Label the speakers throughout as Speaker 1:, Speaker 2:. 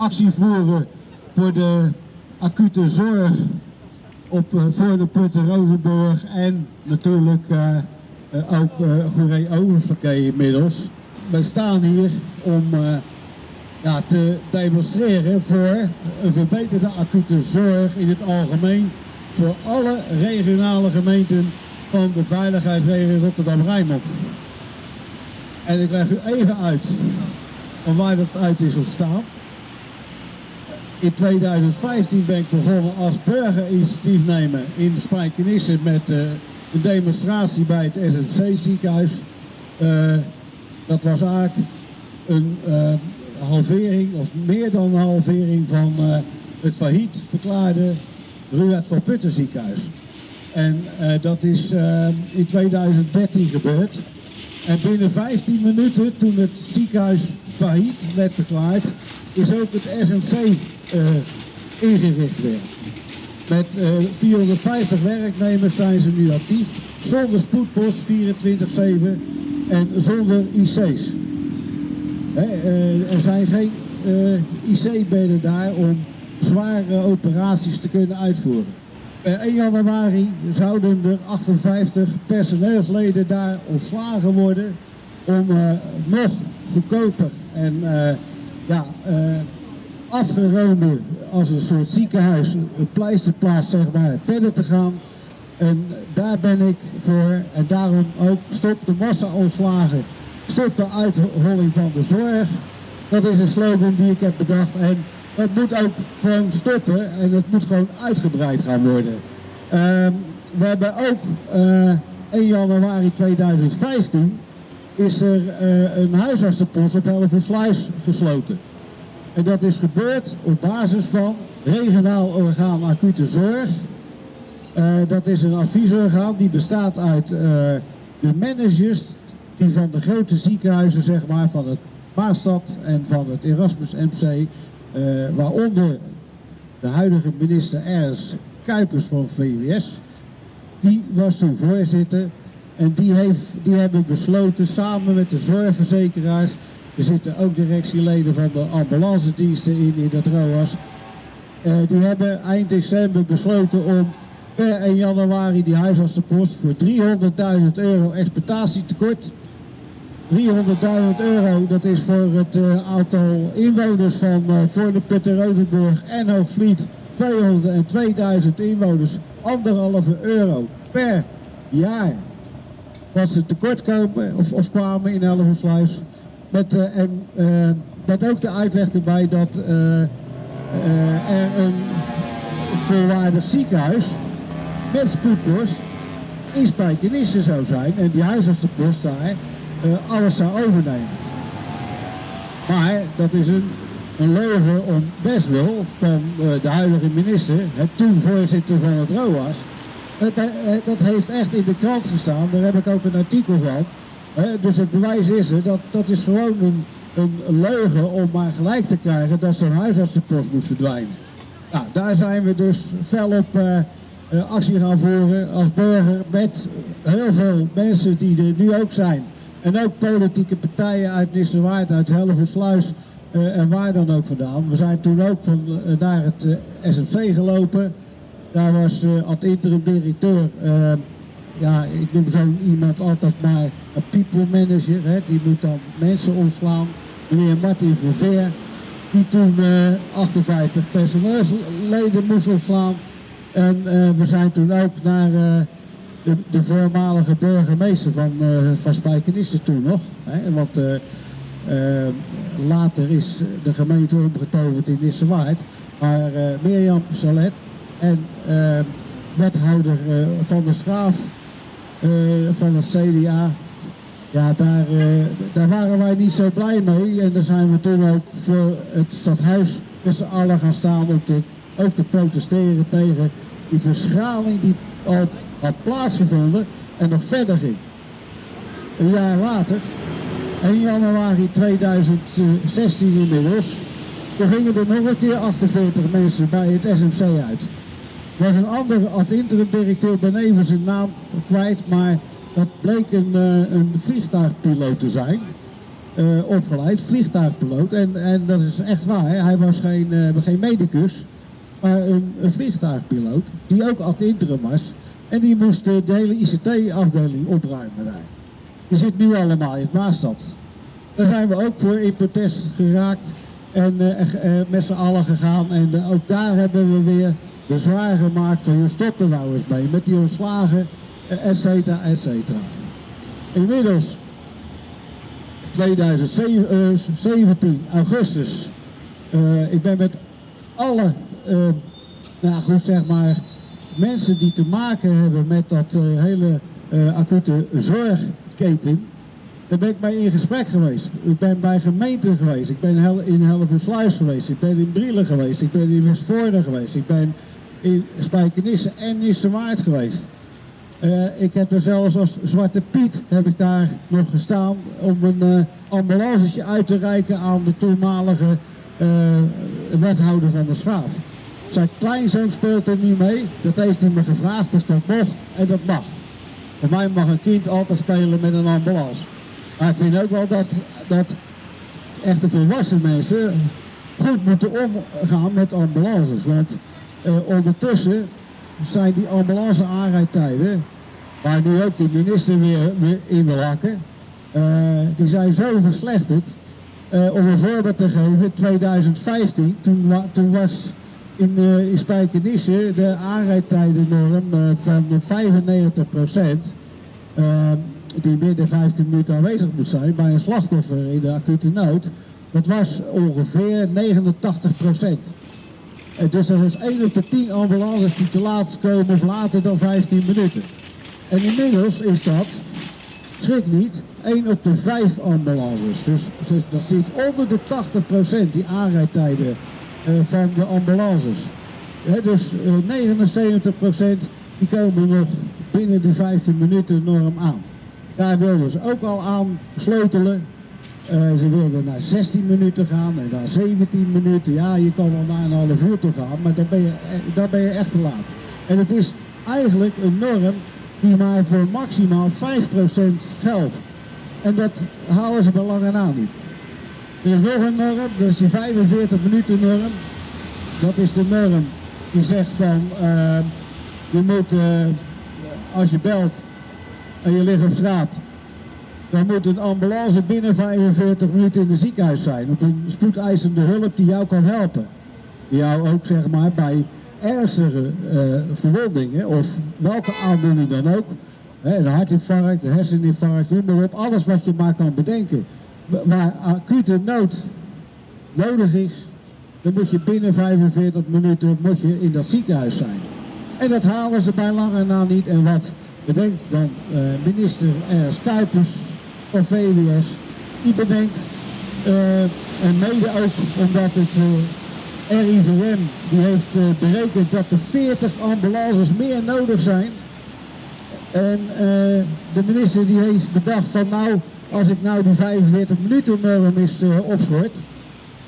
Speaker 1: actie voeren voor de acute zorg op uh, voor de Putten Rozenburg en natuurlijk uh, uh, ook uh, Goeree Oververkeer inmiddels. Wij staan hier om ja, te demonstreren voor een verbeterde acute zorg in het algemeen voor alle regionale gemeenten van de veiligheidsregio Rotterdam-Rijnmond. En ik leg u even uit van waar dat uit is ontstaan. In 2015 ben ik begonnen als burgerinitiatiefnemer in Spijkenisse met uh, een demonstratie bij het SMC ziekenhuis. Uh, dat was eigenlijk een uh, halvering of meer dan een halvering van het failliet verklaarde Ruud van Putten ziekenhuis. En dat is in 2013 gebeurd. En binnen 15 minuten, toen het ziekenhuis failliet werd verklaard, is ook het SMC uh, ingericht weer. Met uh, 450 werknemers zijn ze nu actief, zonder spoedpost 24-7 en zonder IC's. He, uh, er zijn geen IC-bedden daar om zware operaties te kunnen uitvoeren. Per 1 januari zouden er 58 personeelsleden daar ontslagen worden om nog goedkoper en ja, afgeroomde als een soort ziekenhuis, een pleisterplaats zeg maar, verder te gaan. En daar ben ik voor en daarom ook stop de massa-ontslagen, stop de uitholling van de zorg. Dat is een slogan die ik heb bedacht en het moet ook gewoon stoppen en het moet gewoon uitgebreid gaan worden. Um, we hebben ook uh, 1 januari 2015 is er uh, een huisartsenpost op Hellevoetsluis gesloten. En dat is gebeurd op basis van regionaal orgaan acute zorg. Uh, dat is een adviesorgaan die bestaat uit uh, de managers die van de grote ziekenhuizen, zeg maar, van het Maastad en van het Erasmus MC, waaronder de huidige minister Ernst Kuipers van VWS, die was toen voorzitter en die, heeft, die hebben besloten samen met de zorgverzekeraars er zitten ook directieleden van de ambulance diensten in, in dat ROAS. Uh, die hebben eind december besloten om per 1 januari die huisartsenpost voor 300.000 euro exploitatietekort. 300.000 euro, dat is voor het uh, aantal inwoners van uh, Voorne, Putten, Rozenburg en Hoogvliet 202.000 inwoners, anderhalve euro per jaar. Wat ze tekort komen of, of kwamen in Hellevoetsluis. Met, uh, en met ook de uitleg erbij dat uh, er een volwaardig ziekenhuis met spoedpost in Spijkenisse zou zijn en die huisartsenpost daar alles zou overnemen. Maar dat is een, een leugen om best wel van de huidige minister, het toen voorzitter van het ROAS, dat heeft echt in de krant gestaan, daar heb ik ook een artikel van. Dus het bewijs is er, dat, dat is gewoon een, leugen om maar gelijk te krijgen dat zo'n huisartsenpost moet verdwijnen. Nou, daar zijn we dus fel op uh, actie gaan voeren als burger met heel veel mensen die er nu ook zijn. En ook politieke partijen uit Nissewaard, uit Hellevoetsluis en waar dan ook vandaan. We zijn toen ook van, naar het SNV gelopen. Daar was als interim directeur ja, ik noem zo iemand altijd maar een people manager, hè, die moet dan mensen ontslaan. Meneer Martin Verveer, die toen uh, 58 personeelsleden moest ontslaan. En uh, we zijn toen ook naar uh, de, de, voormalige burgemeester van, van Spijkenisse toen nog. Hè, want later is de gemeente omgetoverd in Nissewaard. Maar Mirjam Salet en wethouder van de Schaaf uh, van het CDA. Ja, daar, daar waren wij niet zo blij mee. En daar zijn we toen ook voor het stadhuis met z'n allen gaan staan om te, ook te protesteren tegen die verschraling die al had plaatsgevonden en nog verder ging. Een jaar later, 1 januari 2016 inmiddels, gingen er nog een keer 48 mensen bij het SMC uit was een andere als interim directeur ben even zijn naam kwijt, maar dat bleek een, uh, een vliegtuigpiloot te zijn. opgeleid, vliegtuigpiloot. En, en dat is echt waar, hij was geen, geen medicus, maar een, een vliegtuigpiloot die ook ad interim was. En die moest de hele ICT-afdeling opruimen daar. Die zit nu allemaal in Maastad. Daar zijn we ook voor in protest geraakt en met z'n allen gegaan. En ook daar hebben we weer bezwaar gemaakt van je stopt er nou eens mee met die ontslagen, et cetera, et cetera. Inmiddels 2017, augustus, ik ben met alle, nou goed zeg maar, mensen die te maken hebben met dat hele acute zorgketen, daar ben ik mee in gesprek geweest. Ik ben bij gemeenten geweest. Ik ben in Hellevoetsluis geweest. Ik ben in Brielen geweest. Ik ben in Westvoorde geweest. Ik ben in Spijkenisse en Nissewaard geweest. Uh, ik heb er zelfs als Zwarte Piet heb ik daar nog gestaan om een uh, uit te reiken aan de toenmalige uh, wethouder van de Schaaf. Zijn kleinzoon speelt er niet mee, dat heeft hij me gevraagd, dus dat mag en dat mag. Voor mij mag een kind altijd spelen met een ambulance. Maar ik vind ook wel dat, dat echte volwassen mensen goed moeten omgaan met ambulances. Want ondertussen zijn die ambulance aanrijdtijden, waar nu ook de minister weer, weer in wil hakken, uh, die zijn zo verslechterd. Uh, om een voorbeeld te geven, 2015, toen, toen was in, in Spijkenisse de aanrijdtijdennorm van 95 procent die binnen 15 minuten aanwezig moet zijn bij een slachtoffer in de acute nood, dat was ongeveer 89 procent. Dus dat is 1 op de 10 ambulances die te laat komen of later dan 15 minuten. En inmiddels is dat, schrik niet, 1 op de 5 ambulances. Dus, dus dat zit onder de 80 procent, die aanrijdtijden uh, van de ambulances. Dus uh, 79 procent die komen nog binnen de 15 minuten norm aan. Daar wilden ze ook al aan sleutelen. Uh, ze wilden naar 16 minuten gaan en naar 17 minuten. Ja, je kan wel naar een half uur toe gaan, maar dan ben, je, e-, dan ben je echt te laat. En het is eigenlijk een norm die maar voor maximaal 5% geldt. En dat halen ze bij lange na niet. Er is nog een norm, dat is die 45 minuten norm. Dat is de norm die zegt van, uh, je moet, als je belt, en je ligt op straat, dan moet een ambulance binnen 45 minuten in het ziekenhuis zijn. Op een spoedeisende hulp die jou kan helpen. Jou ook zeg maar bij ernstige uh, verwondingen of welke aandoening dan ook. Hè, hartinfarct, een herseninfarct, noem maar op. Alles wat je maar kan bedenken. Waar acute nood nodig is, dan moet je binnen 45 minuten moet je in dat ziekenhuis zijn. En dat halen ze bij lange na niet. En wat bedenkt dan uh, minister R. Kuipers van VWS. Die bedenkt, uh, en mede ook omdat het uh, RIVM die heeft berekend dat er 40 ambulances meer nodig zijn. En de minister die heeft bedacht van nou, als ik nou die 45 minuten norm is opschort,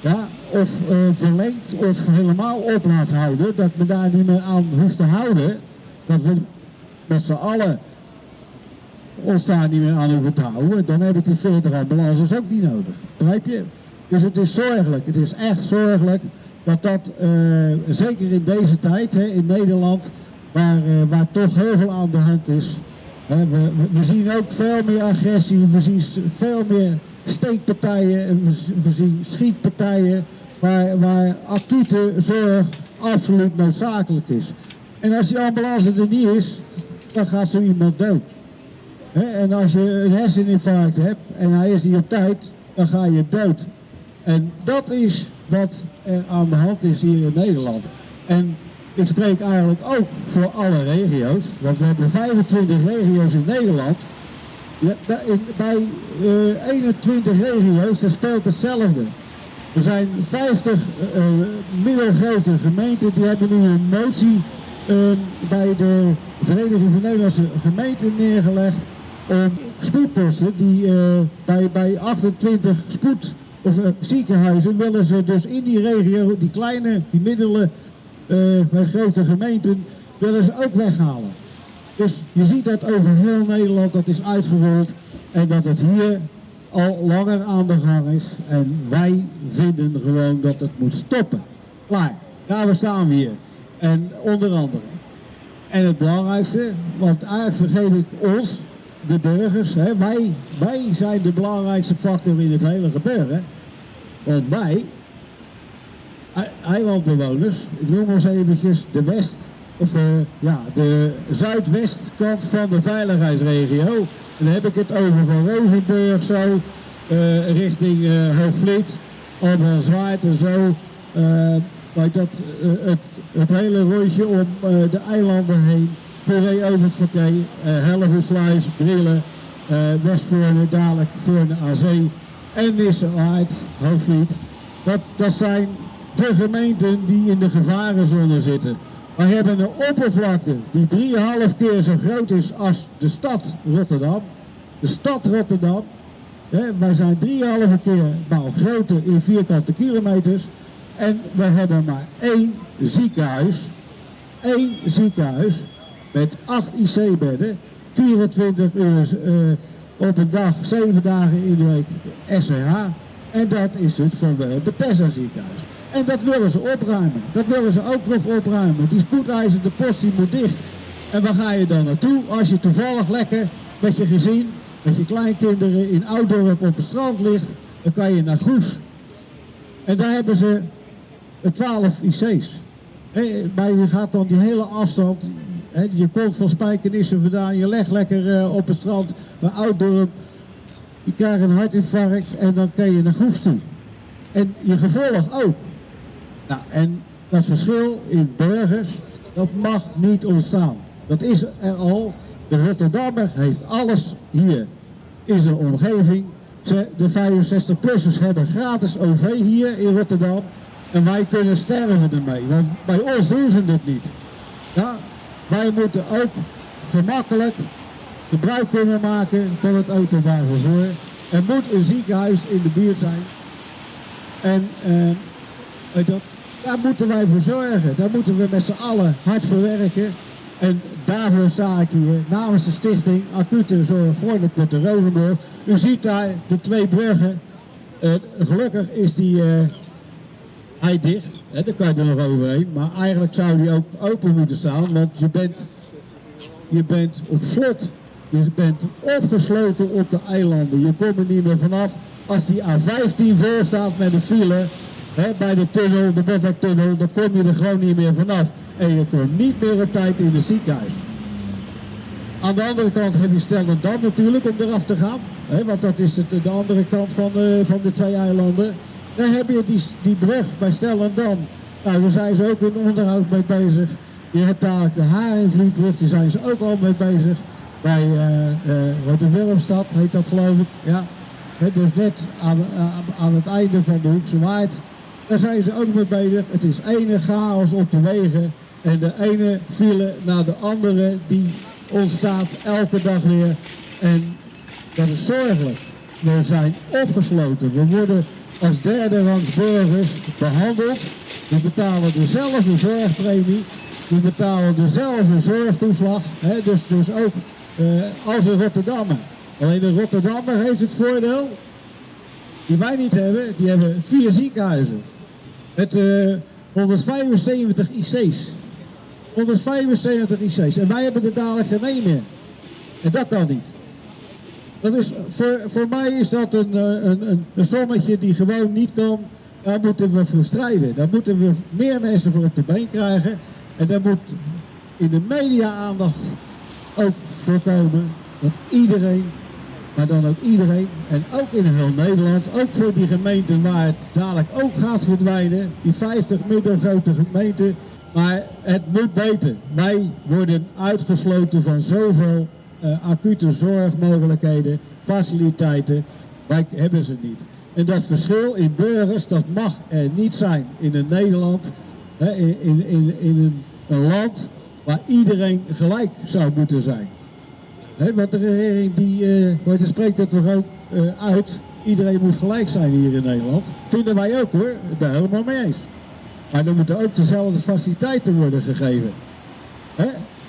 Speaker 1: ja, of verlengd of helemaal op laat houden, dat me daar niet meer aan hoeft te houden, dat we met z'n allen ons daar niet meer aan hoeven te houden, dan heb ik die 40 ambulances ook niet nodig. Begrijp je? Dus het is zorgelijk, het is echt zorgelijk dat dat, uh, zeker in deze tijd hè, in Nederland, waar, uh, waar toch heel veel aan de hand is. Hè, we, we, zien ook veel meer agressie, we zien veel meer steekpartijen, we, we zien schietpartijen, waar, waar acute zorg absoluut noodzakelijk is. En als die ambulance er niet is, dan gaat zo iemand dood. En als je een herseninfarct hebt en hij is niet op tijd, dan ga je dood. En dat is wat er aan de hand is hier in Nederland. En ik spreek eigenlijk ook voor alle regio's, want we hebben 25 regio's in Nederland. Bij uh, 21 regio's dat speelt hetzelfde. Er zijn 50 uh, middelgrote gemeenten die hebben nu een motie uh, bij de Vereniging van Nederlandse Gemeenten neergelegd spoedposten die uh, bij, bij 28 spoed of uh, ziekenhuizen willen ze dus in die regio, die kleine, die middelen, bij grote gemeenten, willen ze ook weghalen. Dus je ziet dat over heel Nederland dat is uitgerold en dat het hier al langer aan de gang is. En wij vinden gewoon dat het moet stoppen. Klaar. Daar staan we hier. En onder andere. En het belangrijkste, want eigenlijk vergeet ik ons, de burgers, hè, wij, wij zijn de belangrijkste factor in het hele gebeuren. Want wij, eilandbewoners, ik noem eens eventjes de west, of uh, ja, de zuidwestkant van de veiligheidsregio. En dan heb ik het over van Rozenburg zo, uh, richting uh, Hoogvliet, en zo. Like dat, het, het hele rondje om de eilanden heen. Puree over het verkeer, Hellevoetsluis, Brillen, Westvoorne, dadelijk Voorne aan Zee en Nissenaard, Hoogvliet. Dat, dat zijn de gemeenten die in de gevarenzone zitten. Wij hebben een oppervlakte die 3,5 keer zo groot is als de stad Rotterdam. De stad Rotterdam. Hè, wij zijn 3,5 keer nou, groter in vierkante kilometers. En we hebben maar één ziekenhuis. Eén ziekenhuis met 8 IC-bedden. 24 uur uh, op een dag, 7 dagen in de week SCH. En dat is het van de Bethesda ziekenhuis. En dat willen ze opruimen. Dat willen ze ook nog opruimen. Die spoedeisende post die moet dicht. En waar ga je dan naartoe? Als je toevallig lekker met je gezin, met je kleinkinderen in Oudorp op het strand ligt, dan kan je naar Goes. En daar hebben ze 12 IC's. maar je gaat dan die hele afstand, je komt van Spijkenissen vandaan, je legt lekker uh, op het strand bij Ouddorp, je krijgt een hartinfarct en dan kan je naar Goes toe. En je gevolg ook. Nou, en dat verschil in burgers, dat mag niet ontstaan. Dat is er al. De Rotterdammer heeft alles hier in zijn omgeving. De 65-plussers hebben gratis OV hier in Rotterdam. En wij kunnen sterven ermee, want bij ons doen ze het niet. Ja, wij moeten ook gemakkelijk gebruik kunnen maken van het openbaar. Er moet een ziekenhuis in de buurt zijn. En uh, dat, daar moeten wij voor zorgen. Daar moeten we met z'n allen hard voor werken. En daarvoor sta ik hier namens de stichting Acute Zorg voor de Putte Rozenburg. U ziet daar de twee bruggen. Uh, gelukkig is die uh, hij dicht. Hè, daar kan je er nog overheen. Maar eigenlijk zou die ook open moeten staan. Want je bent, je bent op slot. Je bent opgesloten op de eilanden. Je komt er niet meer vanaf. Als die A15 voor staat met een file, bij de tunnel, de Botwegtunnel, dan kom je er gewoon niet meer vanaf. En je komt niet meer op tijd in het ziekenhuis. Aan de andere kant heb je Stellendam natuurlijk om eraf te gaan. Hè, want dat is het, de andere kant van, de, van de twee eilanden. Dan heb je die, die brug bij Stellendam. Nou, daar zijn ze ook in onderhoud mee bezig. Je hebt daar de Haringvlietbrug, daar zijn ze ook al mee bezig. Bij uh, heet dat geloof ik. Ja. Dus net aan, aan, het einde van de Hoekse Waard. Daar zijn ze ook mee bezig. Het is ene chaos op de wegen. En de ene file na de andere die ontstaat elke dag weer. En dat is zorgelijk. We zijn opgesloten. We worden als derde rangs burgers behandeld. We betalen dezelfde zorgpremie. We betalen dezelfde zorgtoeslag. Hè, dus, dus ook uh, als een Rotterdammer. Alleen de Rotterdammer heeft het voordeel, die wij niet hebben, die hebben vier ziekenhuizen. Met uh, 175 IC's. 175 IC's. En wij hebben er dadelijk geen meer. En dat kan niet. Dat is, voor, voor mij is dat een, eh, een, een, een sommetje die gewoon niet kan. Daar moeten we voor strijden. Daar moeten we meer mensen voor op de been krijgen. En daar moet in de media aandacht ook voorkomen dat iedereen maar dan ook iedereen en ook in heel Nederland, ook voor die gemeenten waar het dadelijk ook gaat verdwijnen, die 50 middelgrote gemeenten, maar het moet beter. Wij worden uitgesloten van zoveel acute zorgmogelijkheden, faciliteiten, wij hebben ze niet. En dat verschil in burgers, dat mag er niet zijn in een Nederland, in, in, in, in een, land waar iedereen gelijk zou moeten zijn. He, want de regering die, uh, spreekt het toch ook uh, uit. Iedereen moet gelijk zijn hier in Nederland. Vinden wij ook hoor, ben helemaal mee eens. Maar dan moeten ook dezelfde faciliteiten worden gegeven.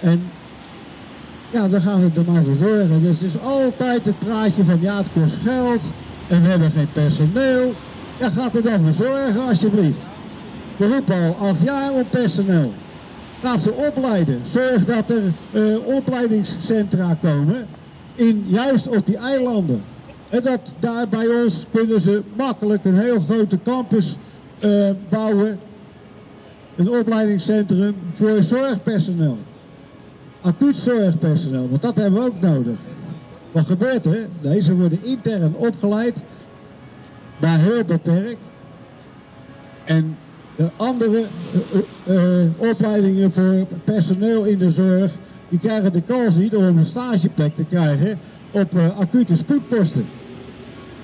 Speaker 1: En ja, dan gaan we maar voor zorgen. Dus het is altijd het praatje van ja, het kost geld. en we hebben geen personeel. Ja, gaat er dan voor zorgen alsjeblieft. We roepen al acht jaar om personeel. Laat ze opleiden. Zorg dat er uh, opleidingscentra komen, in, juist op die eilanden. En dat daar bij ons kunnen ze makkelijk een heel grote campus uh, bouwen. Een opleidingscentrum voor zorgpersoneel. Acuut zorgpersoneel, want dat hebben we ook nodig. Wat gebeurt er? Deze worden intern opgeleid, maar heel beperkt. En de andere uh, uh, opleidingen voor personeel in de zorg, die krijgen de kans niet om een stageplek te krijgen op acute spoedposten.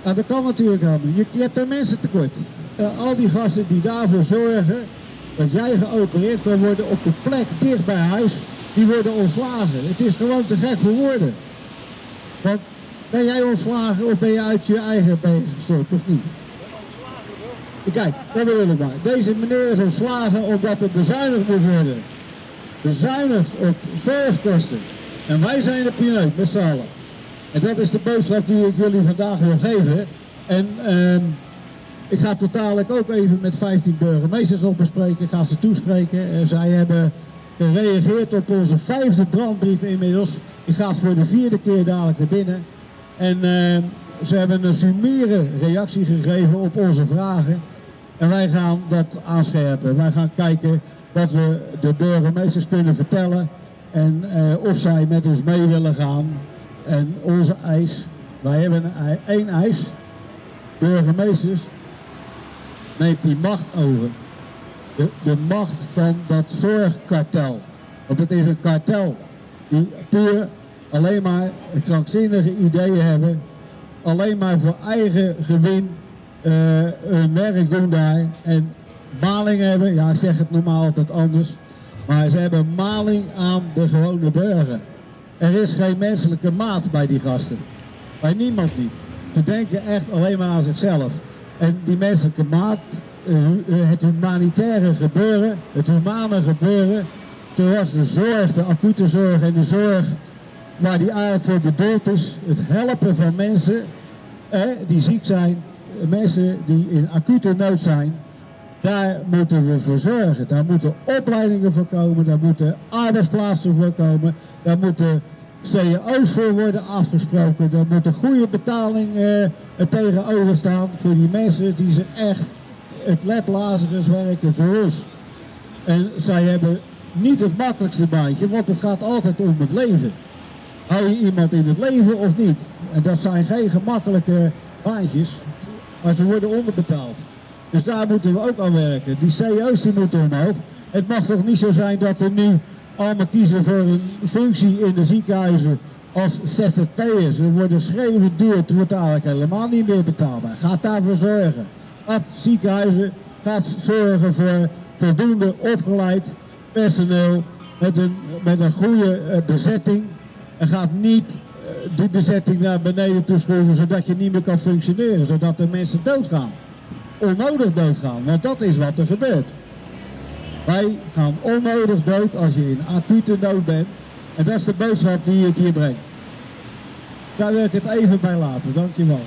Speaker 1: Nou, dat kan natuurlijk helemaal niet. Je, je hebt er mensen tekort. al die gasten die daarvoor zorgen dat jij geopereerd kan worden op de plek dicht bij huis, die worden ontslagen. Het is gewoon te gek voor woorden. Want ben jij ontslagen of ben je uit je eigen been gestort of niet? Kijk, dat bedoel ik maar. Deze meneer is ontslagen omdat er bezuinigd moet worden. Bezuinigd op zorgkosten. En wij zijn de pineut met z'n allen. En dat is de boodschap die ik jullie vandaag wil geven. En uh, ik ga totaallijk ook even met 15 burgemeesters nog bespreken. Ik ga ze toespreken. Zij hebben gereageerd op onze vijfde brandbrief inmiddels. Ik ga voor de vierde keer dadelijk naar binnen. En uh, ze hebben een summiere reactie gegeven op onze vragen. En wij gaan dat aanscherpen. Wij gaan kijken wat we de burgemeesters kunnen vertellen. En uh, of zij met ons mee willen gaan. En onze eis, wij hebben één eis. Burgemeesters, neemt die macht over. De, macht van dat zorgkartel. Want het is een kartel die puur alleen maar krankzinnige ideeën hebben. Alleen maar voor eigen gewin uh, hun werk doen daar. En maling hebben, ja ik zeg het normaal altijd anders. Maar ze hebben maling aan de gewone burger. Er is geen menselijke maat bij die gasten. Bij niemand niet. Ze denken echt alleen maar aan zichzelf. En die menselijke maat, het humanitaire gebeuren, het humane gebeuren, zoals de zorg, de acute zorg en de zorg waar die eigenlijk voor bedoeld is, het helpen van mensen eh, die ziek zijn, mensen die in acute nood zijn, daar moeten we voor zorgen. Daar moeten opleidingen voor komen, daar moeten arbeidsplaatsen voor komen, daar moeten CEO's voor worden afgesproken, daar moet een goede betaling uh, tegenover staan voor die mensen die ze echt het leplazerus werken voor ons. En zij hebben niet het makkelijkste baantje, want het gaat altijd om het leven. Hou je iemand in het leven of niet? En dat zijn geen gemakkelijke baantjes, maar ze worden onderbetaald. Dus daar moeten we ook aan werken. Die CEO's moeten omhoog. Het mag toch niet zo zijn dat er nu allemaal kiezen voor een functie in de ziekenhuizen als ZZP'ers. Ze worden schreeuwend duur, het wordt eigenlijk helemaal niet meer betaalbaar. Gaat daarvoor zorgen. Gaat ziekenhuizen, gaat zorgen voor voldoende opgeleid personeel met een, met een goede uh, bezetting. En gaat niet uh, die bezetting naar beneden toe schroeven zodat je niet meer kan functioneren. Zodat de mensen doodgaan. Onnodig doodgaan, want dat is wat er gebeurt. Wij gaan onnodig dood als je in acute nood bent. En dat is de boodschap die ik hier breng. Daar wil ik het even bij laten. Dankjewel.